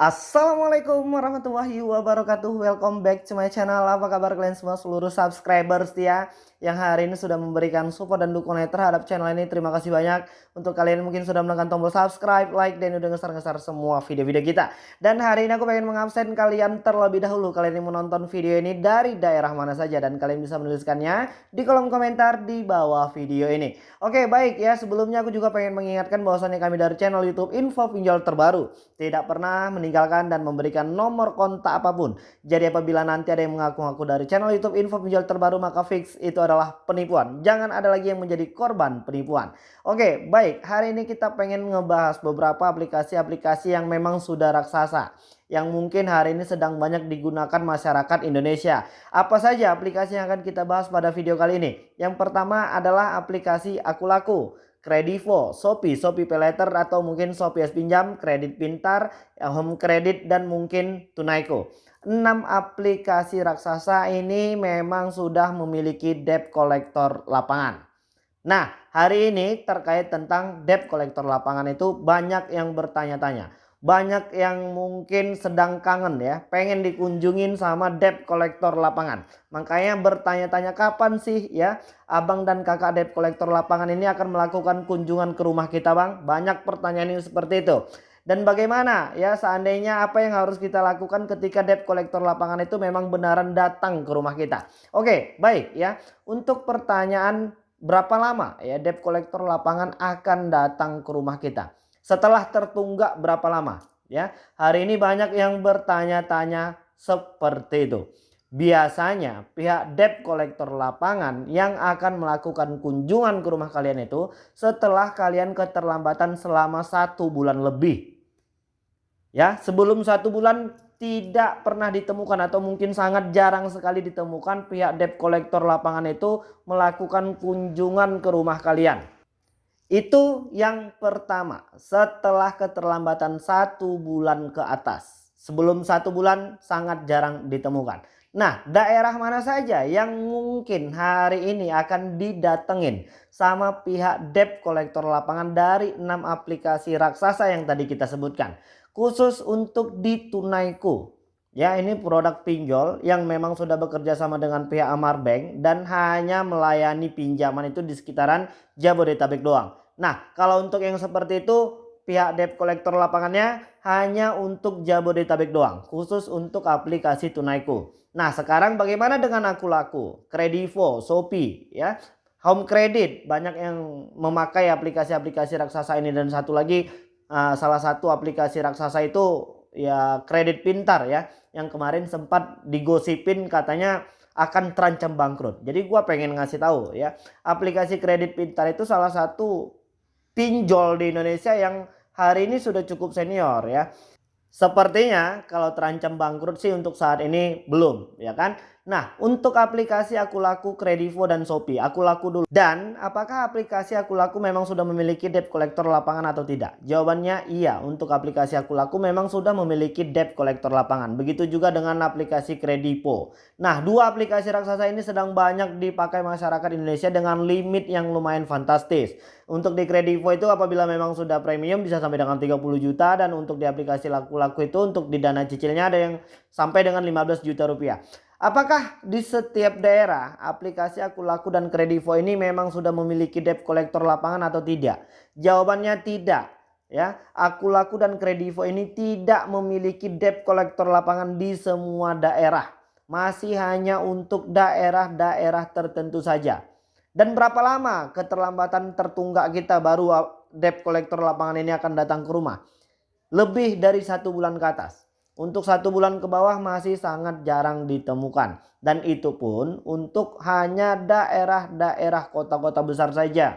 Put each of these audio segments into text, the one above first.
Assalamualaikum warahmatullahi wabarakatuh. Welcome back to my channel. Apa kabar kalian semua seluruh subscribers ya Yang hari ini sudah memberikan support dan dukungan terhadap channel ini? Terima kasih banyak. Untuk kalian mungkin sudah menekan tombol subscribe, like Dan udah ngeser-ngeser semua video-video kita. Dan hari ini aku pengen mengabsen kalian terlebih dahulu. Kalian yang menonton video ini dari daerah mana saja Dan kalian bisa menuliskannya di kolom komentar di bawah video ini. Oke baik ya. Sebelumnya aku juga pengen mengingatkan bahwasannya kami dari channel youtube info pinjol terbaru. Tidak pernah meninggalkan meninggalkan dan memberikan nomor kontak apa pun. Jadi apabila nanti ada yang mengaku-ngaku dari channel YouTube info penjual terbaru maka fix itu adalah penipuan. Jangan ada lagi yang menjadi korban penipuan. Oke baik hari ini kita pengen ngebahas beberapa aplikasi-aplikasi yang memang sudah raksasa yang mungkin hari ini sedang banyak digunakan masyarakat Indonesia. Apa saja aplikasi yang akan kita bahas pada video kali ini? Yang pertama adalah aplikasi Aku Laku. Kredivo, Shopee, Shopee Paylater atau mungkin Shopee S Pinjam, Kredit Pintar, Home Credit dan mungkin Tunaiko. 6 aplikasi raksasa ini memang sudah memiliki debt collector lapangan. Nah, hari ini terkait tentang debt collector lapangan itu banyak yang bertanya-tanya banyak yang mungkin sedang kangen ya pengen dikunjungin sama debt collector lapangan. Makanya bertanya-tanya kapan sih ya abang dan kakak debt collector lapangan ini akan melakukan kunjungan ke rumah kita bang? Banyak pertanyaan ini seperti itu. Dan bagaimana ya seandainya apa yang harus kita lakukan ketika debt collector lapangan itu memang benaran datang ke rumah kita? Oke baik ya. Untuk pertanyaan berapa lama ya debt collector lapangan akan datang ke rumah kita setelah tertunggak berapa lama? Ya hari ini banyak yang bertanya-tanya seperti itu. Biasanya pihak debt collector lapangan yang akan melakukan kunjungan ke rumah kalian itu setelah kalian keterlambatan selama satu bulan lebih. Ya sebelum satu bulan tidak pernah ditemukan atau mungkin sangat jarang sekali ditemukan pihak debt collector lapangan itu melakukan kunjungan ke rumah kalian itu yang pertama setelah keterlambatan satu bulan ke atas. Sebelum satu bulan sangat jarang ditemukan. Nah daerah mana saja yang mungkin hari ini akan didatengin sama pihak debt kolektor lapangan dari 6 aplikasi raksasa yang tadi kita sebutkan. Khusus untuk di Tunaiku. Ya ini produk pinjol yang memang sudah bekerja sama dengan pihak Amar Bank dan hanya melayani pinjaman itu di sekitaran Jabodetabek doang. Nah kalau untuk yang seperti itu pihak debt collector lapangannya hanya untuk Jabodetabek doang. Khusus untuk aplikasi Tunaiku. Nah sekarang bagaimana dengan Aku Laku, Kredivo, Shopee ya. Home Credit banyak yang memakai aplikasi-aplikasi raksasa ini dan satu lagi uh, salah satu aplikasi raksasa itu ya kredit pintar ya yang kemarin sempat digosipin katanya akan terancam bangkrut. Jadi gua pengen ngasih tahu ya aplikasi kredit pintar itu salah satu pinjol di Indonesia yang hari ini sudah cukup senior ya. Sepertinya kalau terancam bangkrut sih untuk saat ini belum ya kan. Nah untuk aplikasi Aku Laku, Kredivo dan Shopee Aku Laku dulu. Dan apakah aplikasi Aku Laku memang sudah memiliki debt collector lapangan atau tidak? Jawabannya iya untuk aplikasi Aku Laku memang sudah memiliki debt collector lapangan. Begitu juga dengan aplikasi Kredivo. Nah dua aplikasi raksasa ini sedang banyak dipakai masyarakat Indonesia dengan limit yang lumayan fantastis. Untuk di Kredivo itu apabila memang sudah premium bisa sampai dengan 30 juta dan untuk di aplikasi laku-laku itu untuk di dana cicilnya ada yang sampai dengan 15 juta rupiah. Apakah di setiap daerah aplikasi Aku Laku dan Kredivo ini memang sudah memiliki debt collector lapangan atau tidak? Jawabannya tidak. Ya, Aku Laku dan Kredivo ini tidak memiliki debt collector lapangan di semua daerah. Masih hanya untuk daerah-daerah tertentu saja. Dan berapa lama keterlambatan tertunggak kita baru debt collector lapangan ini akan datang ke rumah? Lebih dari satu bulan ke atas. Untuk satu bulan ke bawah masih sangat jarang ditemukan. Dan itu pun untuk hanya daerah-daerah kota-kota besar saja.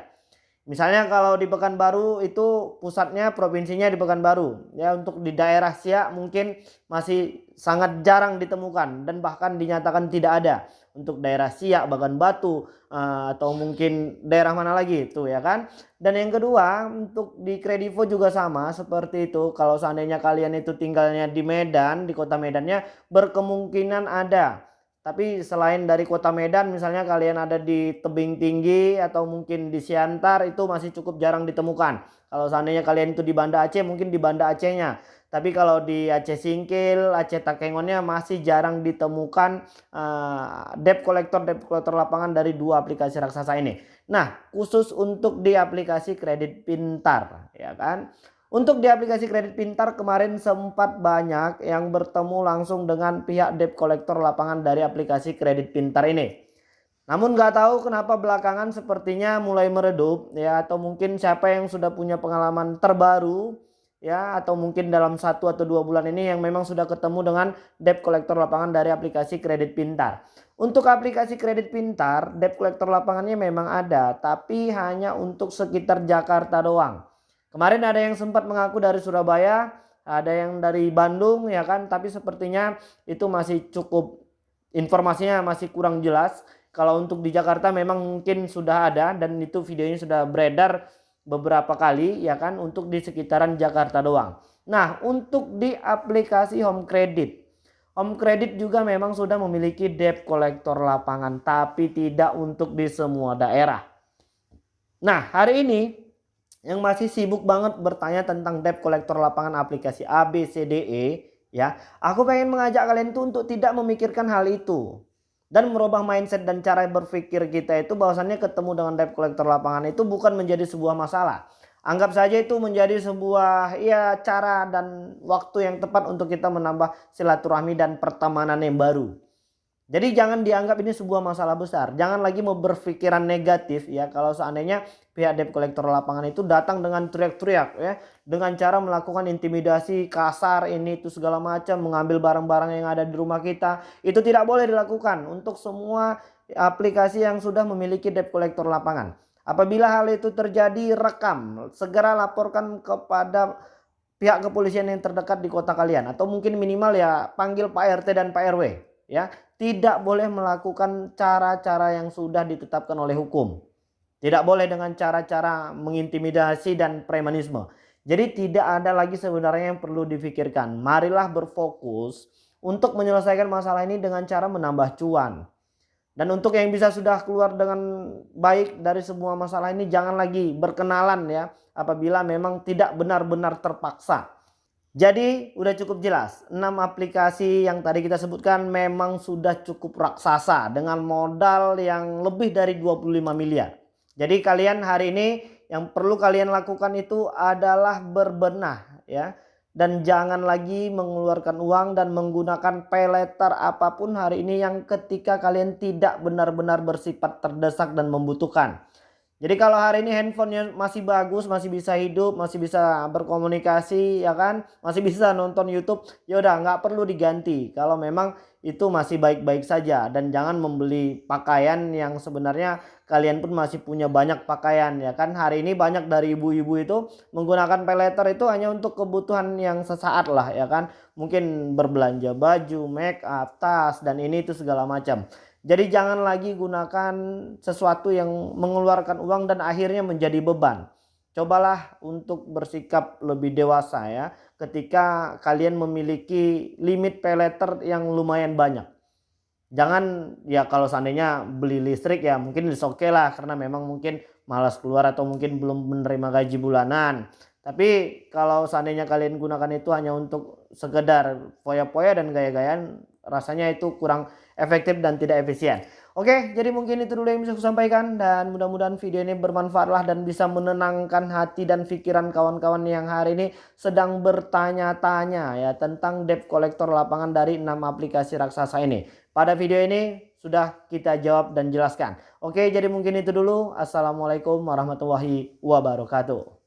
Misalnya kalau di Pekanbaru itu pusatnya provinsinya di Pekanbaru. Ya untuk di daerah Siak mungkin masih sangat jarang ditemukan dan bahkan dinyatakan tidak ada. Untuk daerah Siak, Bagan Batu eh, atau mungkin daerah mana lagi itu ya kan. Dan yang kedua untuk di Kredivo juga sama seperti itu. Kalau seandainya kalian itu tinggalnya di Medan, di kota Medannya berkemungkinan ada tapi selain dari kota Medan misalnya kalian ada di tebing tinggi atau mungkin di Siantar itu masih cukup jarang ditemukan. Kalau seandainya kalian itu di Banda Aceh mungkin di Banda Acehnya. Tapi kalau di Aceh Singkil, Aceh Takengonnya masih jarang ditemukan uh, debt collector debt collector lapangan dari dua aplikasi raksasa ini. Nah, khusus untuk di aplikasi kredit pintar, ya kan? Untuk di aplikasi kredit pintar kemarin sempat banyak yang bertemu langsung dengan pihak debt collector lapangan dari aplikasi kredit pintar ini. Namun nggak tahu kenapa belakangan sepertinya mulai meredup ya atau mungkin siapa yang sudah punya pengalaman terbaru ya atau mungkin dalam satu atau dua bulan ini yang memang sudah ketemu dengan debt collector lapangan dari aplikasi kredit pintar. Untuk aplikasi kredit pintar, debt collector lapangannya memang ada, tapi hanya untuk sekitar Jakarta doang. Kemarin ada yang sempat mengaku dari Surabaya, ada yang dari Bandung ya kan, tapi sepertinya itu masih cukup informasinya masih kurang jelas. Kalau untuk di Jakarta memang mungkin sudah ada dan itu videonya sudah beredar beberapa kali ya kan untuk di sekitaran Jakarta doang. Nah untuk di aplikasi Home Credit. Home Credit juga memang sudah memiliki debt collector lapangan tapi tidak untuk di semua daerah. Nah hari ini yang masih sibuk banget bertanya tentang debt collector lapangan aplikasi ABCDE ya. Aku pengen mengajak kalian tuh untuk tidak memikirkan hal itu dan merubah mindset dan cara berpikir kita itu bahwasannya ketemu dengan debt collector lapangan itu bukan menjadi sebuah masalah. Anggap saja itu menjadi sebuah ya cara dan waktu yang tepat untuk kita menambah silaturahmi dan pertemanan yang baru. Jadi jangan dianggap ini sebuah masalah besar. Jangan lagi mau berpikiran negatif ya kalau seandainya pihak debt collector lapangan itu datang dengan teriak-teriak ya. Dengan cara melakukan intimidasi kasar ini itu segala macam. Mengambil barang-barang yang ada di rumah kita. Itu tidak boleh dilakukan untuk semua aplikasi yang sudah memiliki debt collector lapangan. Apabila hal itu terjadi rekam. Segera laporkan kepada pihak kepolisian yang terdekat di kota kalian. Atau mungkin minimal ya panggil Pak RT dan Pak RW ya tidak boleh melakukan cara-cara yang sudah ditetapkan oleh hukum. Tidak boleh dengan cara-cara mengintimidasi dan premanisme. Jadi tidak ada lagi sebenarnya yang perlu difikirkan. Marilah berfokus untuk menyelesaikan masalah ini dengan cara menambah cuan. Dan untuk yang bisa sudah keluar dengan baik dari semua masalah ini jangan lagi berkenalan ya apabila memang tidak benar-benar terpaksa. Jadi udah cukup jelas 6 aplikasi yang tadi kita sebutkan memang sudah cukup raksasa dengan modal yang lebih dari 25 miliar. Jadi kalian hari ini yang perlu kalian lakukan itu adalah berbenah ya. Dan jangan lagi mengeluarkan uang dan menggunakan peleter apa pun hari ini yang ketika kalian tidak benar-benar bersifat terdesak dan membutuhkan. Jadi kalau hari ini handphonenya masih bagus, masih bisa hidup, masih bisa berkomunikasi, ya kan, masih bisa nonton YouTube, ya udah nggak perlu diganti. Kalau memang itu masih baik-baik saja dan jangan membeli pakaian yang sebenarnya kalian pun masih punya banyak pakaian ya kan. Hari ini banyak dari ibu-ibu itu menggunakan peleter itu hanya untuk kebutuhan yang sesaat lah ya kan. Mungkin berbelanja baju, make up, tas dan ini itu segala macam. Jadi jangan lagi gunakan sesuatu yang mengeluarkan uang dan akhirnya menjadi beban. Cobalah untuk bersikap lebih dewasa ya ketika kalian memiliki limit pay yang lumayan banyak. Jangan ya kalau seandainya beli listrik ya mungkin oke okay lah karena memang mungkin malas keluar atau mungkin belum menerima gaji bulanan. Tapi kalau seandainya kalian gunakan itu hanya untuk sekedar foya-foya dan gaya-gayaan rasanya itu kurang efektif dan tidak efisien. Oke, jadi mungkin itu dulu yang bisa saya sampaikan dan mudah-mudahan video ini bermanfaatlah dan bisa menenangkan hati dan pikiran kawan-kawan yang hari ini sedang bertanya-tanya ya tentang debt collector lapangan dari 6 aplikasi raksasa ini. Pada video ini sudah kita jawab dan jelaskan. Oke, jadi mungkin itu dulu. Assalamualaikum warahmatullahi wabarakatuh.